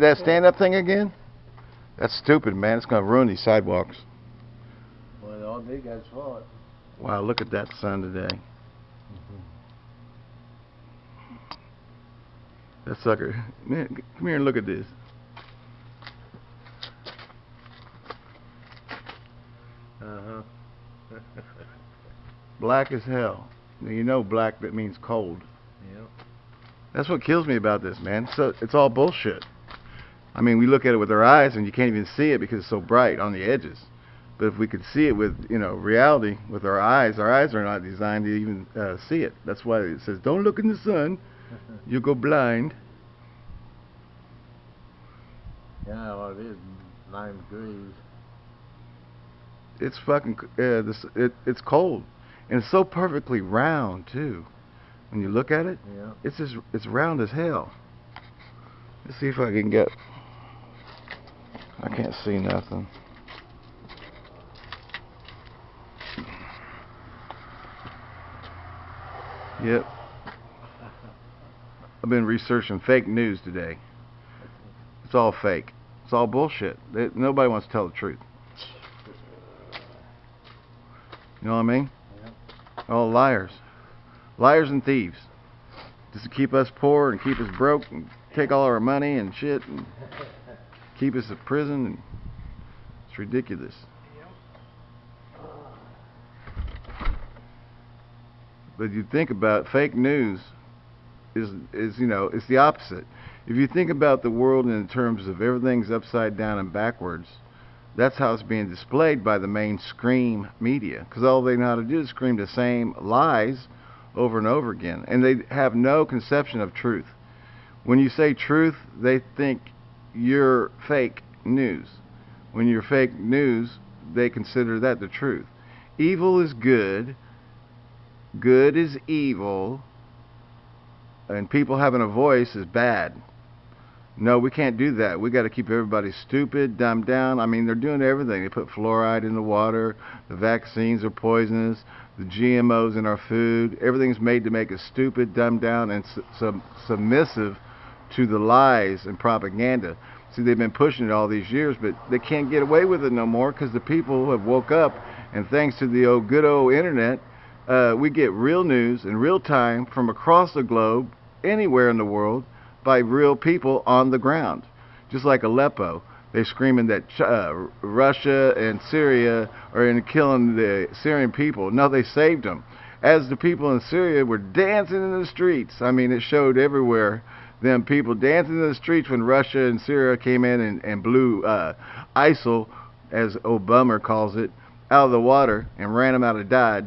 That stand-up thing again? That's stupid, man. It's gonna ruin these sidewalks. Well, all they got's fault. Wow, look at that sun today. That sucker. Man, come here and look at this. Uh-huh. Black as hell. Now, You know black that means cold. Yep. That's what kills me about this, man. So it's all bullshit. I mean, we look at it with our eyes and you can't even see it because it's so bright on the edges. But if we could see it with, you know, reality with our eyes, our eyes are not designed to even uh, see it. That's why it says, "Don't look in the sun; you'll go blind." yeah, well, it is nine degrees. It's fucking, uh, this, it, it's cold, and it's so perfectly round too. When you look at it, Yeah. it's just, it's round as hell. Let's see if I can get. I can't see nothing. Yep. I've been researching fake news today. It's all fake. It's all bullshit. They, nobody wants to tell the truth. You know what I mean? All liars. Liars and thieves. Just to keep us poor and keep us broke and take all our money and shit and keep us in prison and it's ridiculous. But you think about fake news is is you know it's the opposite. If you think about the world in terms of everything's upside down and backwards, that's how it's being displayed by the mainstream media because all they know how to do is scream the same lies over and over again and they have no conception of truth. When you say truth, they think you're fake news. When you're fake news, they consider that the truth. Evil is good, good is evil, and people having a voice is bad. No, we can't do that. We got to keep everybody stupid, dumbed down. I mean, they're doing everything. They put fluoride in the water. The vaccines are poisonous. The GMOs in our food. Everything's made to make us stupid, dumbed down, and su- sub- submissive to the lies and propaganda. See, they've been pushing it all these years, but they can't get away with it no more because the people have woke up, and thanks to the old good old internet, uh, we get real news in real time from across the globe, anywhere in the world, by real people on the ground. Just like Aleppo, they're screaming that uh, Russia and Syria are in killing the Syrian people. No, they saved them. As the people in Syria were dancing in the streets, I mean, it showed everywhere them people dancing in the streets when Russia and Syria came in and, and blew uh, ISIL, as Obama calls it, out of the water and ran them out of Dodge.